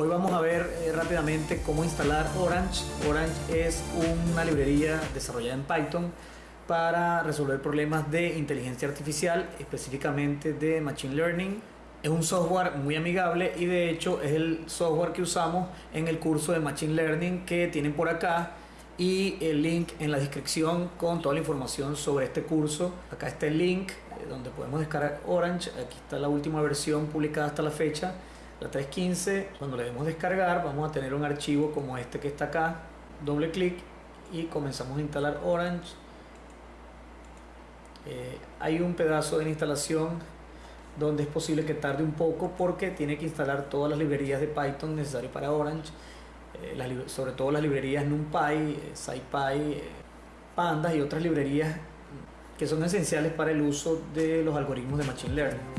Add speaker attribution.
Speaker 1: Hoy vamos a ver eh, rápidamente cómo instalar Orange. Orange es una librería desarrollada en Python para resolver problemas de inteligencia artificial, específicamente de Machine Learning. Es un software muy amigable y de hecho es el software que usamos en el curso de Machine Learning que tienen por acá y el link en la descripción con toda la información sobre este curso. Acá está el link eh, donde podemos descargar Orange. Aquí está la última versión publicada hasta la fecha, la 3.15. Cuando le demos descargar vamos a tener un archivo como este que está acá. Doble clic y comenzamos a instalar Orange. Eh, hay un pedazo de la instalación donde es posible que tarde un poco porque tiene que instalar todas las librerías de Python necesarias para Orange eh, sobre todo las librerías NumPy, eh, SciPy, Pandas y otras librerías que son esenciales para el uso de los algoritmos de Machine Learning.